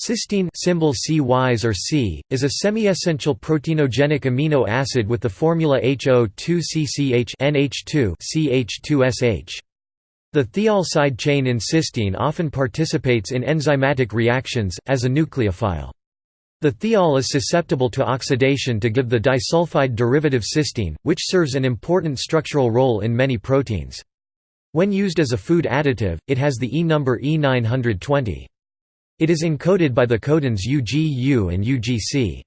Cysteine symbol CYs or C, is a semi-essential proteinogenic amino acid with the formula HO2CCH NH2 CH2SH. The thiol side chain in cysteine often participates in enzymatic reactions, as a nucleophile. The thiol is susceptible to oxidation to give the disulfide derivative cystine, which serves an important structural role in many proteins. When used as a food additive, it has the E number E920. It is encoded by the codons UGU and UGC.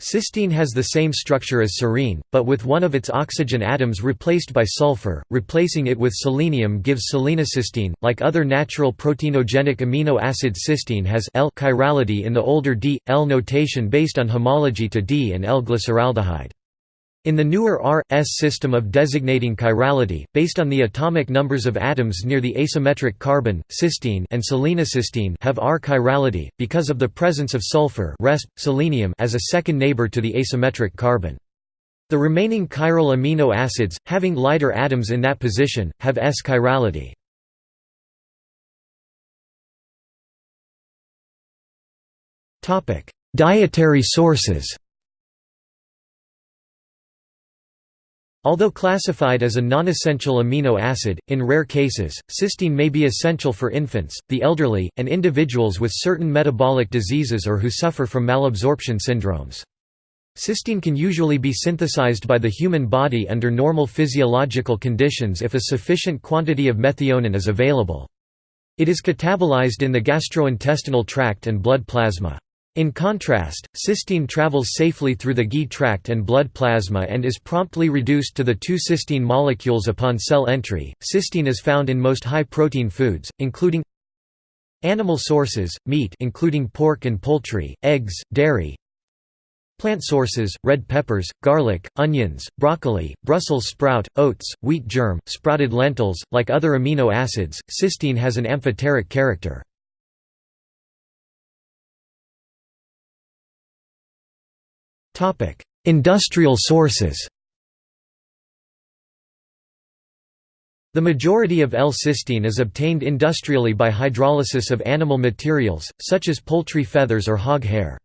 Cysteine has the same structure as serine, but with one of its oxygen atoms replaced by sulfur, replacing it with selenium gives selenocysteine. Like other natural proteinogenic amino acid cysteine has L chirality in the older D, L notation based on homology to D and L glyceraldehyde. In the newer R-S system of designating chirality, based on the atomic numbers of atoms near the asymmetric carbon, cysteine and selenocysteine have R chirality, because of the presence of sulfur resp. selenium as a second neighbor to the asymmetric carbon. The remaining chiral amino acids, having lighter atoms in that position, have S chirality. Dietary sources Although classified as a non-essential amino acid, in rare cases, cysteine may be essential for infants, the elderly, and individuals with certain metabolic diseases or who suffer from malabsorption syndromes. Cysteine can usually be synthesized by the human body under normal physiological conditions if a sufficient quantity of methionine is available. It is catabolized in the gastrointestinal tract and blood plasma. In contrast, cystine travels safely through the GI tract and blood plasma and is promptly reduced to the two cysteine molecules upon cell entry. Cysteine is found in most high-protein foods, including animal sources, meat including pork and poultry, eggs, dairy, Plant sources, red peppers, garlic, onions, broccoli, Brussels sprout, oats, wheat germ, sprouted lentils. Like other amino acids, cysteine has an amphoteric character. Industrial sources The majority of L-cysteine is obtained industrially by hydrolysis of animal materials, such as poultry feathers or hog hair.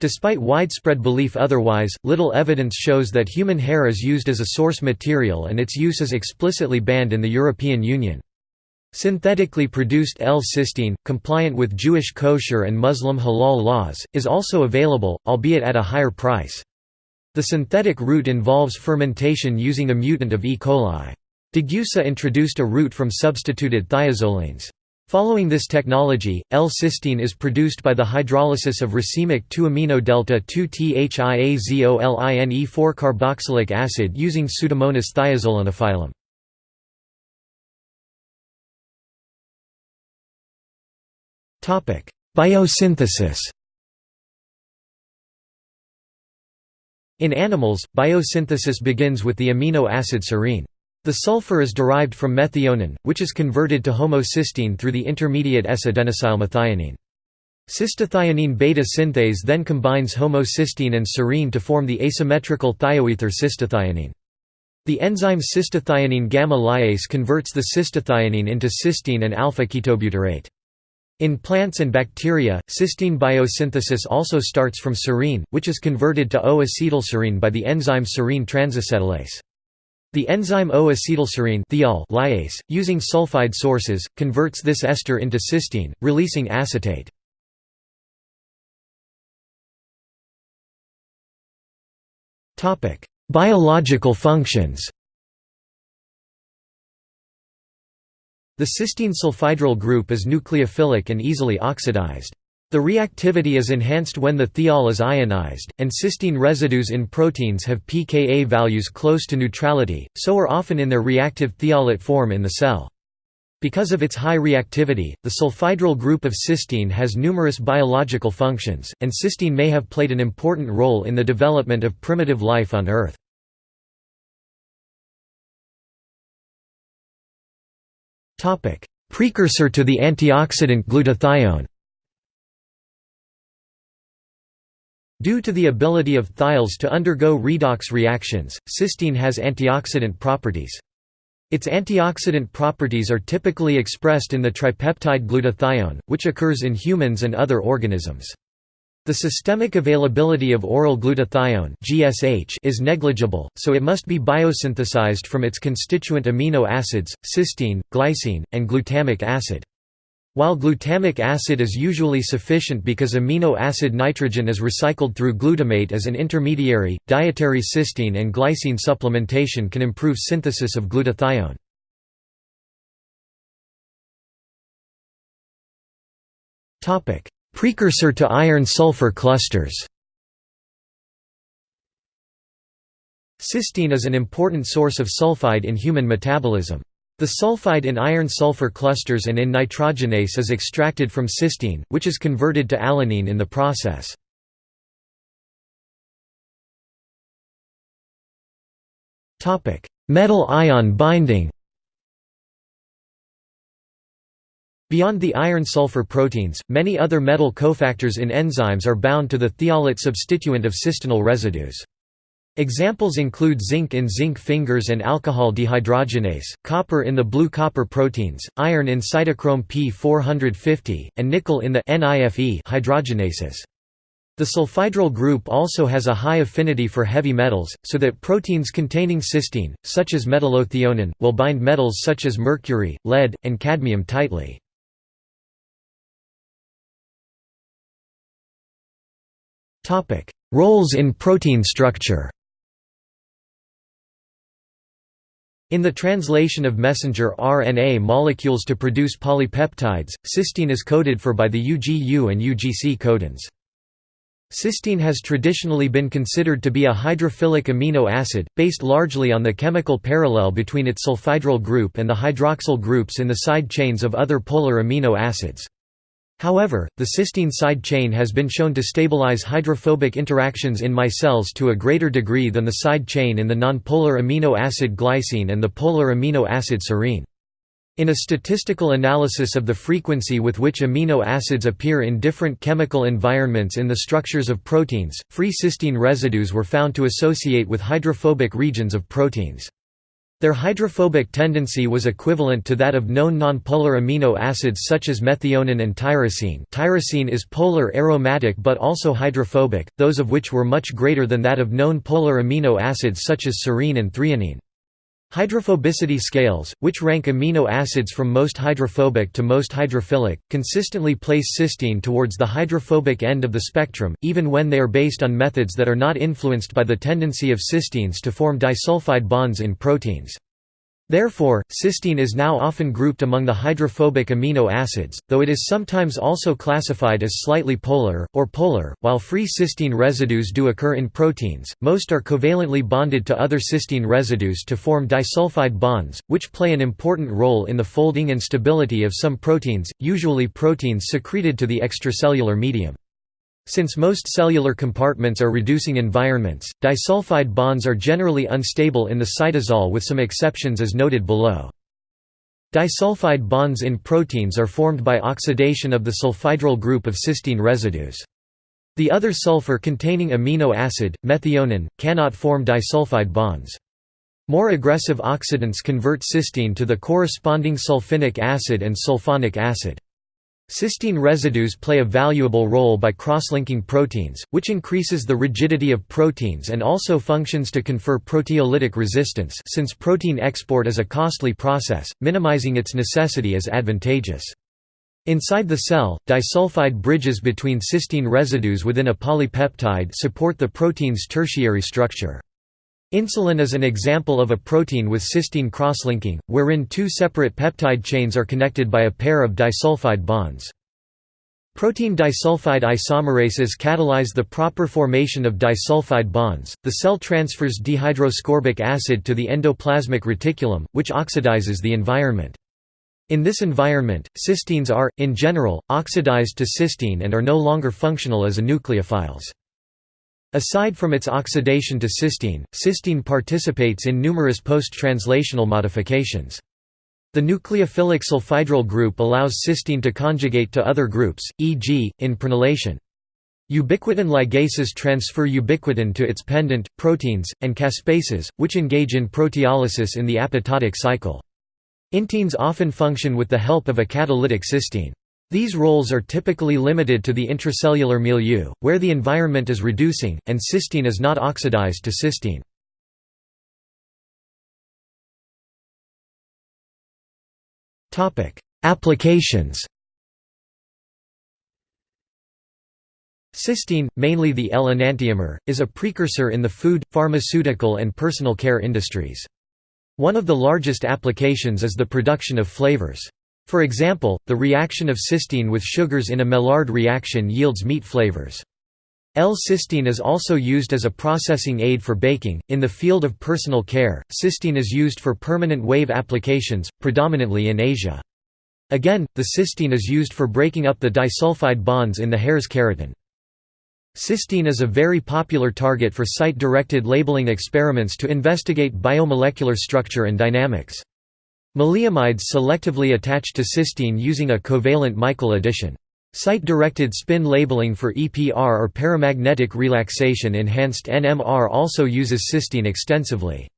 Despite widespread belief otherwise, little evidence shows that human hair is used as a source material and its use is explicitly banned in the European Union. Synthetically produced L-cysteine, compliant with Jewish kosher and Muslim halal laws, is also available, albeit at a higher price. The synthetic route involves fermentation using a mutant of E. coli. Degussa introduced a route from substituted thiazolines. Following this technology, L-cysteine is produced by the hydrolysis of racemic 2-amino delta 2-thiazoline 4-carboxylic acid using Pseudomonas thiazolinophilum. Biosynthesis In animals, biosynthesis begins with the amino acid serine. The sulfur is derived from methionine, which is converted to homocysteine through the intermediate S-adenosylmethionine. Cystathionine beta synthase then combines homocysteine and serine to form the asymmetrical thioether cystathionine. The enzyme cystathionine gamma lyase converts the cystathionine into cysteine and alpha-ketobutyrate. In plants and bacteria, cysteine biosynthesis also starts from serine, which is converted to O-acetylserine by the enzyme serine transacetylase. The enzyme O-acetylserine lyase, using sulfide sources, converts this ester into cysteine, releasing acetate. Biological functions The cysteine sulfhydryl group is nucleophilic and easily oxidized. The reactivity is enhanced when the thiol is ionized, and cysteine residues in proteins have pKa values close to neutrality, so are often in their reactive thiolate form in the cell. Because of its high reactivity, the sulfhydryl group of cysteine has numerous biological functions, and cysteine may have played an important role in the development of primitive life on Earth. Precursor to the antioxidant glutathione Due to the ability of thiols to undergo redox reactions, cysteine has antioxidant properties. Its antioxidant properties are typically expressed in the tripeptide glutathione, which occurs in humans and other organisms. The systemic availability of oral glutathione (GSH) is negligible, so it must be biosynthesized from its constituent amino acids, cysteine, glycine, and glutamic acid. While glutamic acid is usually sufficient because amino acid nitrogen is recycled through glutamate as an intermediary, dietary cysteine and glycine supplementation can improve synthesis of glutathione. Topic: Precursor to iron-sulfur clusters Cysteine is an important source of sulfide in human metabolism. The sulfide in iron-sulfur clusters and in nitrogenase is extracted from cysteine, which is converted to alanine in the process. Metal ion binding Beyond the iron-sulfur proteins, many other metal cofactors in enzymes are bound to the thiolate substituent of cysteine residues. Examples include zinc in zinc fingers and alcohol dehydrogenase, copper in the blue copper proteins, iron in cytochrome P450, and nickel in the NIFE hydrogenases. The sulfhydryl group also has a high affinity for heavy metals, so that proteins containing cysteine, such as metallothionein, will bind metals such as mercury, lead, and cadmium tightly. Roles in protein structure In the translation of messenger RNA molecules to produce polypeptides, cysteine is coded for by the UGU and UGC codons. Cysteine has traditionally been considered to be a hydrophilic amino acid, based largely on the chemical parallel between its sulfhydryl group and the hydroxyl groups in the side chains of other polar amino acids. However, the cysteine side chain has been shown to stabilize hydrophobic interactions in micelles to a greater degree than the side chain in the nonpolar amino acid glycine and the polar amino acid serine. In a statistical analysis of the frequency with which amino acids appear in different chemical environments in the structures of proteins, free cysteine residues were found to associate with hydrophobic regions of proteins. Their hydrophobic tendency was equivalent to that of known nonpolar amino acids such as methionine and tyrosine tyrosine is polar aromatic but also hydrophobic, those of which were much greater than that of known polar amino acids such as serine and threonine. Hydrophobicity scales, which rank amino acids from most hydrophobic to most hydrophilic, consistently place cysteine towards the hydrophobic end of the spectrum, even when they are based on methods that are not influenced by the tendency of cysteines to form disulfide bonds in proteins. Therefore, cysteine is now often grouped among the hydrophobic amino acids, though it is sometimes also classified as slightly polar, or polar. While free cysteine residues do occur in proteins, most are covalently bonded to other cysteine residues to form disulfide bonds, which play an important role in the folding and stability of some proteins, usually proteins secreted to the extracellular medium. Since most cellular compartments are reducing environments, disulfide bonds are generally unstable in the cytosol with some exceptions as noted below. Disulfide bonds in proteins are formed by oxidation of the sulfhydryl group of cysteine residues. The other sulfur-containing amino acid, methionine, cannot form disulfide bonds. More aggressive oxidants convert cysteine to the corresponding sulfinic acid and sulfonic acid. Cysteine residues play a valuable role by cross-linking proteins, which increases the rigidity of proteins and also functions to confer proteolytic resistance since protein export is a costly process, minimizing its necessity is advantageous. Inside the cell, disulfide bridges between cysteine residues within a polypeptide support the protein's tertiary structure. Insulin is an example of a protein with cysteine crosslinking, wherein two separate peptide chains are connected by a pair of disulfide bonds. Protein disulfide isomerases catalyze the proper formation of disulfide bonds. The cell transfers dehydroascorbic acid to the endoplasmic reticulum, which oxidizes the environment. In this environment, cysteines are, in general, oxidized to cystine and are no longer functional as a nucleophiles. Aside from its oxidation to cystine, cysteine participates in numerous post-translational modifications. The nucleophilic sulfhydryl group allows cysteine to conjugate to other groups, e.g., in prenylation. Ubiquitin ligases transfer ubiquitin to its pendant, proteins, and caspases, which engage in proteolysis in the apoptotic cycle. Inteins often function with the help of a catalytic cysteine. These roles are typically limited to the intracellular milieu, where the environment is reducing, and cysteine is not oxidized to cystine. Applications Cysteine, mainly the L-enantiomer, is a precursor in the food, pharmaceutical and personal care industries. One of the largest applications is the production of flavors. For example, the reaction of cysteine with sugars in a Maillard reaction yields meat flavors. L-cysteine is also used as a processing aid for baking. In the field of personal care, cysteine is used for permanent wave applications, predominantly in Asia. Again, the cysteine is used for breaking up the disulfide bonds in the hair's keratin. Cysteine is a very popular target for site-directed labeling experiments to investigate biomolecular structure and dynamics. Maleimides selectively attach to cysteine using a covalent Michael addition. Site-directed spin labeling for EPR or paramagnetic relaxation enhanced NMR also uses cysteine extensively.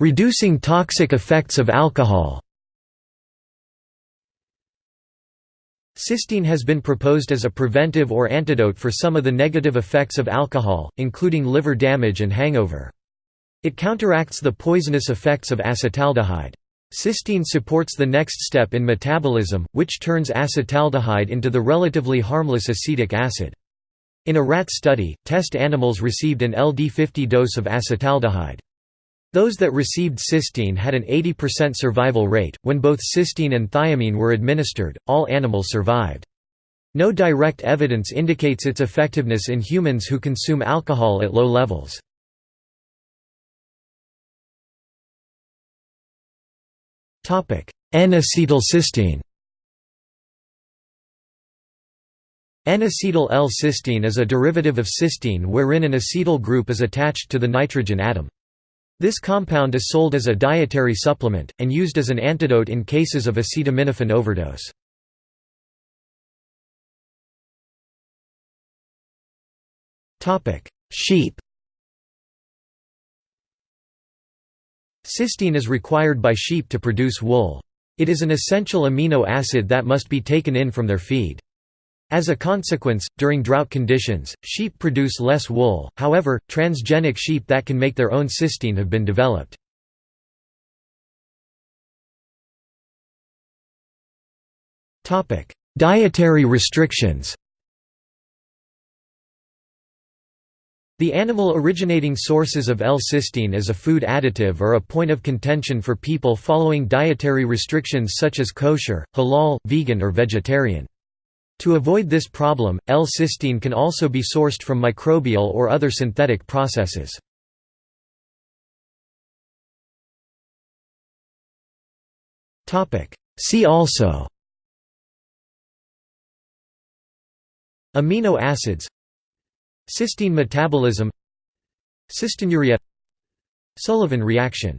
Reducing toxic effects of alcohol Cysteine has been proposed as a preventive or antidote for some of the negative effects of alcohol, including liver damage and hangover. It counteracts the poisonous effects of acetaldehyde. Cysteine supports the next step in metabolism, which turns acetaldehyde into the relatively harmless acetic acid. In a rat study, test animals received an LD50 dose of acetaldehyde. Those that received cysteine had an 80% survival rate. When both cysteine and thiamine were administered, all animals survived. No direct evidence indicates its effectiveness in humans who consume alcohol at low levels. N-acetylcysteine N-acetyl L-cysteine is a derivative of cysteine wherein an acetyl group is attached to the nitrogen atom. This compound is sold as a dietary supplement, and used as an antidote in cases of acetaminophen overdose. Sheep Cysteine is required by sheep to produce wool. It is an essential amino acid that must be taken in from their feed. As a consequence, during drought conditions, sheep produce less wool, however, transgenic sheep that can make their own cysteine have been developed. Dietary restrictions The animal-originating sources of L-cysteine as a food additive are a point of contention for people following dietary restrictions such as kosher, halal, vegan or vegetarian. To avoid this problem, L-cysteine can also be sourced from microbial or other synthetic processes. See also Amino acids Cysteine metabolism Cystinuria Sullivan reaction